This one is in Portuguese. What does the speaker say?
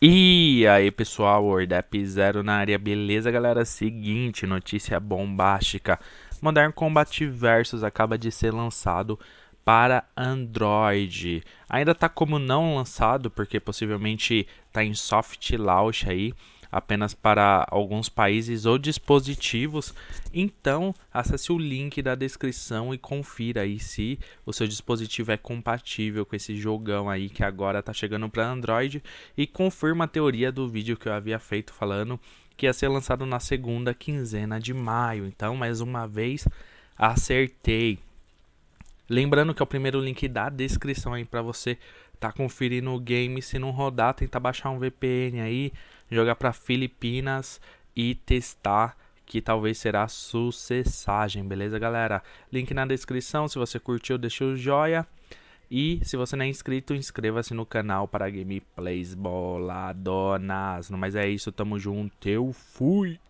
E aí pessoal, Wordap Zero na área, beleza galera? Seguinte, notícia bombástica. Modern Combat Versus acaba de ser lançado para Android. Ainda está como não lançado, porque possivelmente está em soft launch aí apenas para alguns países ou dispositivos. Então, acesse o link da descrição e confira aí se o seu dispositivo é compatível com esse jogão aí que agora está chegando para Android e confirma a teoria do vídeo que eu havia feito falando que ia ser lançado na segunda quinzena de maio. Então, mais uma vez, acertei. Lembrando que é o primeiro link da descrição aí para você tá conferindo o game, se não rodar, tenta baixar um VPN aí, jogar para Filipinas e testar que talvez será sucessagem, beleza, galera? Link na descrição, se você curtiu, deixa o joia. E se você não é inscrito, inscreva-se no canal para gameplays boladonas. Mas é isso, tamo junto, eu fui!